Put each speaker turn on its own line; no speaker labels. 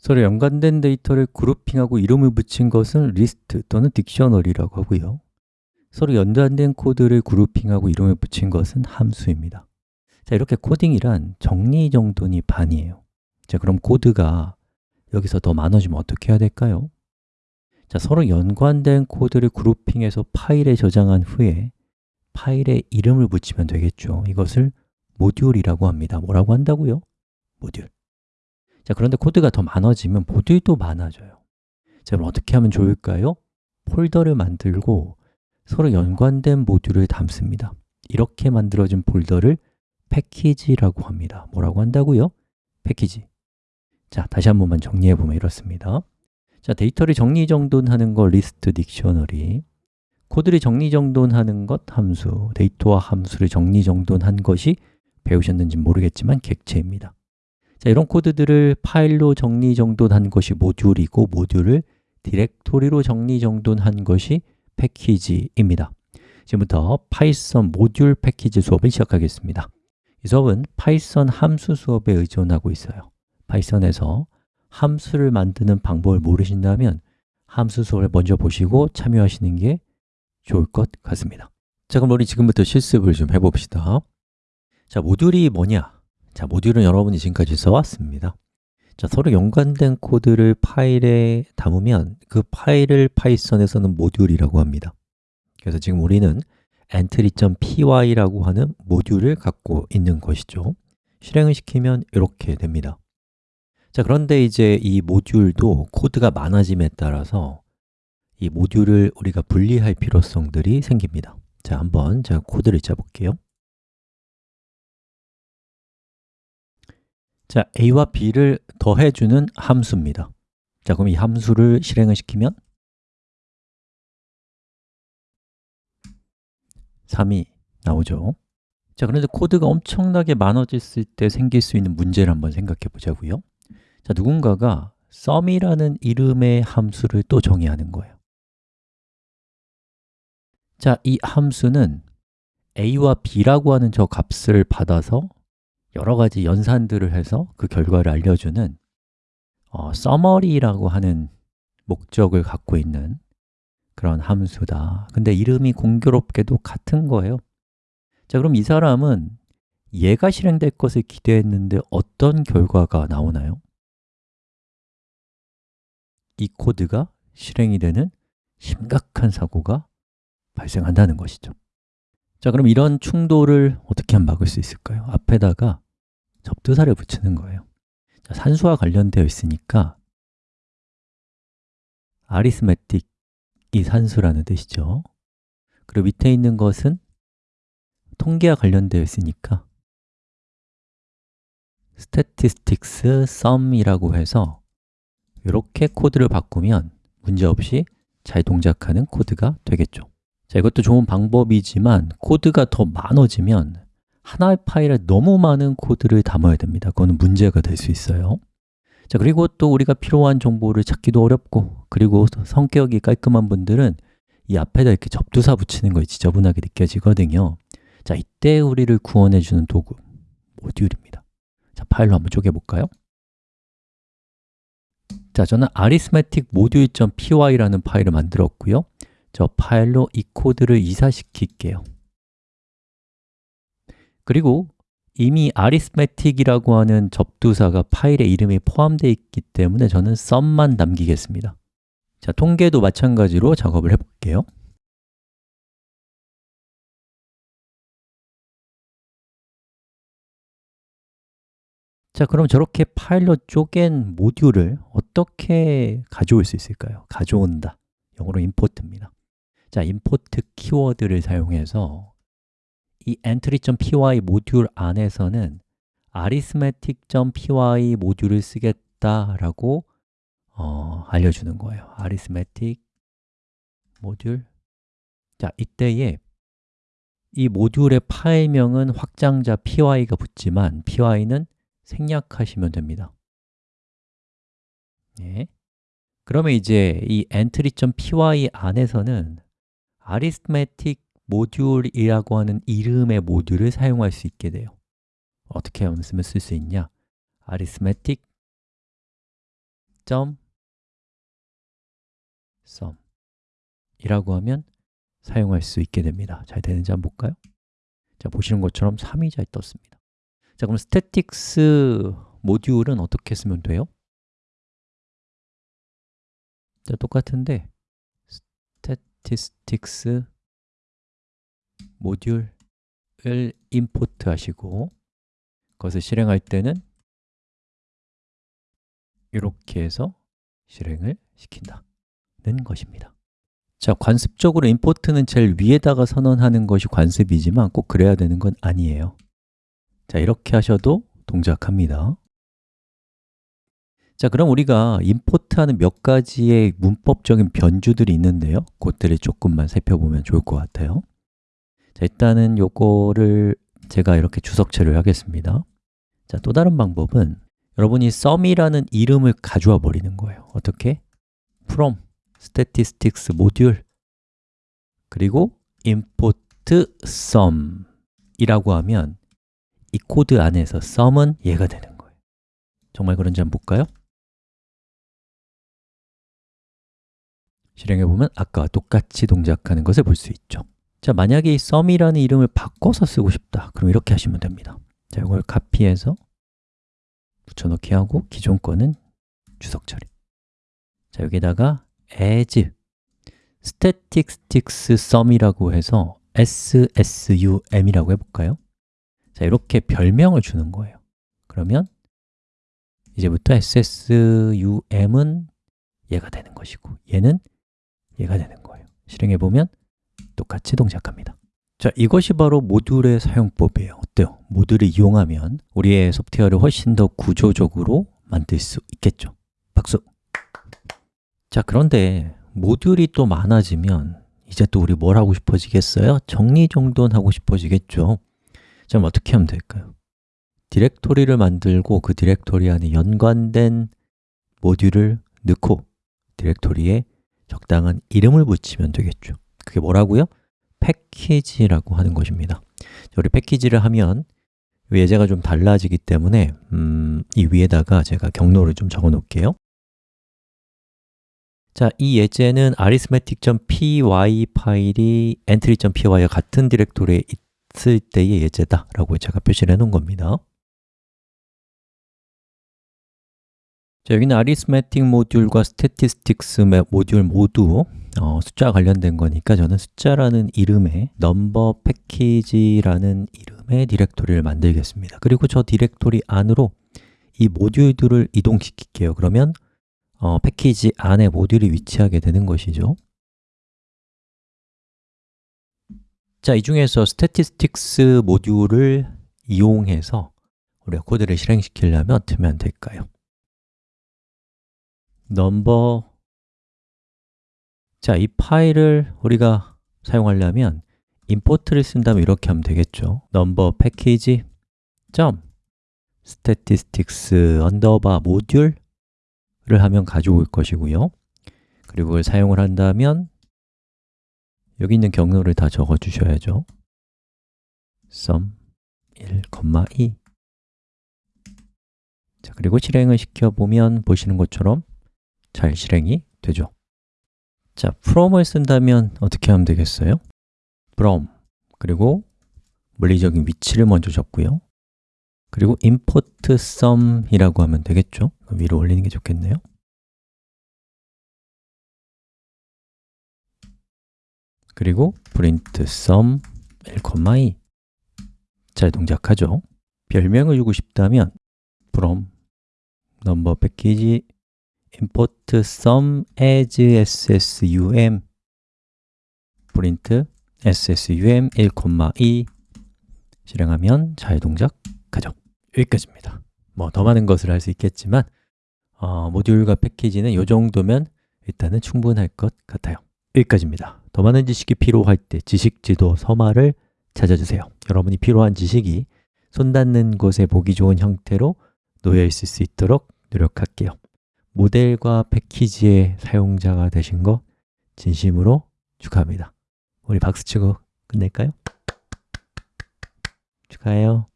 서로 연관된 데이터를 grouping하고 이름을 붙인 것은 리스트 또는 dictionary라고 하고요. 서로 연관된 코드를 grouping하고 이름을 붙인 것은 함수입니다. 자, 이렇게 코딩이란 정리정돈이 반이에요. 자, 그럼 코드가 여기서 더 많아지면 어떻게 해야 될까요? 자, 서로 연관된 코드를 grouping해서 파일에 저장한 후에 파일에 이름을 붙이면 되겠죠. 이것을 모듈이라고 합니다. 뭐라고 한다고요? 모듈 자, 그런데 코드가 더 많아지면 모듈도 많아져요. 자, 그럼 어떻게 하면 좋을까요? 폴더를 만들고 서로 연관된 모듈을 담습니다. 이렇게 만들어진 폴더를 패키지라고 합니다. 뭐라고 한다고요? 패키지. 자, 다시 한 번만 정리해 보면 이렇습니다. 자, 데이터를 정리정돈하는 거 리스트 dictionary. 코드를 정리정돈하는 것 함수. 데이터와 함수를 정리정돈한 것이 배우셨는지 모르겠지만 객체입니다 자, 이런 코드들을 파일로 정리 정돈한 것이 모듈이고 모듈을 디렉토리로 정리 정돈한 것이 패키지입니다. 지금부터 Python 모듈 패키지 수업을 시작하겠습니다. 이 수업은 Python 함수 수업에 의존하고 있어요. Python에서 함수를 만드는 방법을 모르신다면 함수 수업을 먼저 보시고 참여하시는 게 좋을 것 같습니다. 자, 그럼 우리 지금부터 실습을 좀 해봅시다. 자, 모듈이 뭐냐? 자, 모듈은 여러분이 지금까지 써왔습니다. 자, 서로 연관된 코드를 파일에 담으면 그 파일을 파이썬에서는 모듈이라고 합니다. 그래서 지금 우리는 entry.py라고 하는 모듈을 갖고 있는 것이죠. 실행을 시키면 이렇게 됩니다. 자, 그런데 이제 이 모듈도 코드가 많아짐에 따라서 이 모듈을 우리가 분리할 필요성들이 생깁니다. 자, 한번 제가 코드를 짜볼게요 자, a와 b를 더해주는 함수입니다. 자, 그럼 이 함수를 실행을 시키면 3이 나오죠. 자, 그런데 코드가 엄청나게 많아졌을 때 생길 수 있는 문제를 한번 생각해 보자고요. 자, 누군가가 sum이라는 이름의 함수를 또 정의하는 거예요. 자, 이 함수는 a와 b라고 하는 저 값을 받아서 여러 가지 연산들을 해서 그 결과를 알려주는 어, summary라고 하는 목적을 갖고 있는 그런 함수다. 근데 이름이 공교롭게도 같은 거예요. 자, 그럼 이 사람은 얘가 실행될 것을 기대했는데 어떤 결과가 나오나요? 이 코드가 실행이 되는 심각한 사고가 발생한다는 것이죠 자, 그럼 이런 충돌을 어떻게 하면 막을 수 있을까요? 앞에다가 접두사를 붙이는 거예요. 자, 산수와 관련되어 있으니까 아리스메틱 이 산수라는 뜻이죠. 그리고 밑에 있는 것은 통계와 관련되어 있으니까 statistics sum이라고 해서 이렇게 코드를 바꾸면 문제없이 잘 동작하는 코드가 되겠죠 자, 이것도 좋은 방법이지만 코드가 더 많아지면 하나의 파일에 너무 많은 코드를 담아야 됩니다. 그거는 문제가 될 수 있어요. 자, 그리고 또 우리가 필요한 정보를 찾기도 어렵고 그리고 성격이 깔끔한 분들은 이 앞에다 이렇게 접두사 붙이는 것이 지저분하게 느껴지거든요. 자, 이때 우리를 구원해 주는 도구, 모듈입니다. 자, 파일로 한번 쪼개볼까요? 자, 저는 arithmetic module.py라는 파일을 만들었고요 저 파일로 이 코드를 이사시킬게요. 그리고 이미 arithmetic이라고 하는 접두사가 파일에 이름이 포함되어 있기 때문에 저는 sum만 남기겠습니다. 자, 통계도 마찬가지로 작업을 해볼게요. 자, 그럼 저렇게 파일로 쪼갠 모듈을 어떻게 가져올 수 있을까요? 가져온다, 영어로 import입니다 자, import 키워드를 사용해서 이 entry.py 모듈 안에서는 arithmetic.py 모듈을 쓰겠다라고 어, 알려주는 거예요. arithmetic 모듈. 자, 이때에 이 모듈의 파일명은 확장자 py가 붙지만 py는 생략하시면 됩니다. 예. 그러면 이제 이 entry.py 안에서는 arithmetic 모듈이라고 하는 이름의 모듈을 사용할 수 있게 돼요 어떻게 하면 쓸수 있냐? arithmetic 점 sum 이라고 하면 사용할 수 있게 됩니다 잘 되는지 한번 볼까요? 자, 보시는 것처럼 3이 잘 떴습니다 자, 그럼 statistics 모듈은 어떻게 쓰면 돼요? 자, 똑같은데 statistics 모듈을 임포트 하시고 그것을 실행할 때는 이렇게 해서 실행을 시킨다는 것입니다. 자, 관습적으로 임포트는 제일 위에다가 선언하는 것이 관습이지만 꼭 그래야 되는 건 아니에요. 자, 이렇게 하셔도 동작합니다 자, 그럼 우리가 임포트하는 몇 가지의 문법적인 변주들이 있는데요. 그것들을 조금만 살펴보면 좋을 것 같아요. 자, 일단은 요거를 제가 이렇게 주석체를 하겠습니다. 자, 또 다른 방법은 여러분이 sum이라는 이름을 가져와 버리는 거예요. 어떻게? from statistics 모듈 그리고 import sum 이라고 하면 이 코드 안에서 sum은 얘가 되는 거예요. 정말 그런지 한번 볼까요? 실행해 보면 아까와 똑같이 동작하는 것을 볼 수 있죠. 자, 만약에 이 sum이라는 이름을 바꿔서 쓰고 싶다. 그럼 이렇게 하시면 됩니다. 자, 이걸 카피해서 붙여넣기 하고 기존 거는 주석 처리. 자, 여기다가 as statistics sum이라고 해서 ssum이라고 해 볼까요? 자, 이렇게 별명을 주는 거예요. 그러면 이제부터 ssum은 얘가 되는 것이고 얘는 얘가 되는 거예요 실행해 보면 똑같이 동작합니다 자, 이것이 바로 모듈의 사용법이에요 어때요? 모듈을 이용하면 우리의 소프트웨어를 훨씬 더 구조적으로 만들 수 있겠죠 박수! 자, 그런데 모듈이 또 많아지면 이제 또 우리 뭘 하고 싶어지겠어요? 정리정돈하고 싶어지겠죠 자, 그럼 어떻게 하면 될까요? 디렉토리를 만들고 그 디렉토리 안에 연관된 모듈을 넣고 디렉토리에 적당한 이름을 붙이면 되겠죠. 그게 뭐라고요? 패키지라고 하는 것입니다. 우리 패키지를 하면 예제가 좀 달라지기 때문에 음, 이 위에다가 제가 경로를 좀 적어 놓을게요. 자, 이 예제는 arithmetic.py 파일이 entry.py와 같은 디렉토리에 있을 때의 예제다 라고 제가 표시를 해 놓은 겁니다 자, 여기는 arithmetic 모듈과 statistics 모듈 모두 어, 숫자 관련된 거니까 저는 숫자라는 이름의 number package라는 이름의 디렉토리를 만들겠습니다. 그리고 저 디렉토리 안으로 이 모듈들을 이동시킬게요. 그러면 어, 패키지 안에 모듈이 위치하게 되는 것이죠. 자, 이 중에서 statistics 모듈을 이용해서 우리가 코드를 실행시키려면 어떻게 하면 될까요? Number 자, 이 파일을 우리가 사용하려면 import를 쓴다면 이렇게 하면 되겠죠. number package statistics underbar 모듈을 하면 가져올 것이고요. 그리고 그걸 사용을 한다면 여기 있는 경로를 다 적어 주셔야죠. sum 1,2 자, 그리고 실행을 시켜보면 보시는 것처럼 잘 실행이 되죠 자, from을 쓴다면 어떻게 하면 되겠어요? from 그리고 물리적인 위치를 먼저 적고요 그리고 import sum이라고 하면 되겠죠? 위로 올리는 게 좋겠네요 그리고 print sum 1,2 잘 동작하죠? 별명을 주고 싶다면 from number package import sum as ssum print ssum 1,2 실행하면 잘 동작하죠 여기까지입니다. 뭐 더 많은 것을 할 수 있겠지만 어, 모듈과 패키지는 이 정도면 일단은 충분할 것 같아요. 여기까지입니다. 더 많은 지식이 필요할 때 지식지도 서마를 찾아주세요. 여러분이 필요한 지식이 손 닿는 곳에 보기 좋은 형태로 놓여 있을 수 있도록 노력할게요 모델과 패키지의 사용자가 되신 거 진심으로 축하합니다 우리 박수 치고 끝낼까요? 축하해요